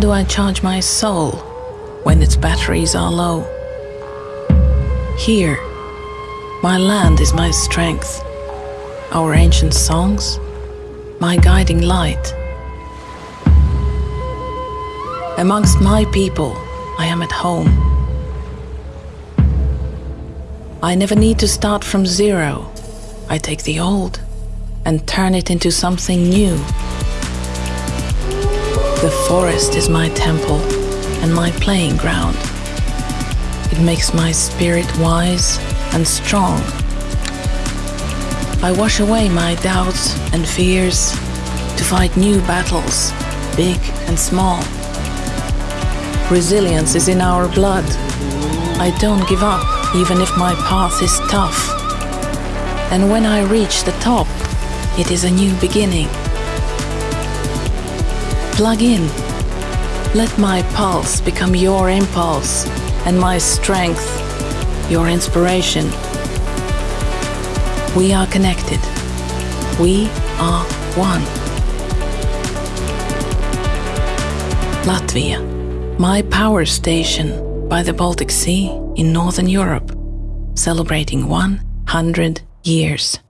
do I charge my soul when its batteries are low? Here, my land is my strength, our ancient songs, my guiding light. Amongst my people, I am at home. I never need to start from zero. I take the old and turn it into something new. The forest is my temple and my playing ground. It makes my spirit wise and strong. I wash away my doubts and fears to fight new battles, big and small. Resilience is in our blood. I don't give up, even if my path is tough. And when I reach the top, it is a new beginning. Plug in. Let my pulse become your impulse, and my strength your inspiration. We are connected. We are one. Latvia, my power station by the Baltic Sea in Northern Europe, celebrating 100 years.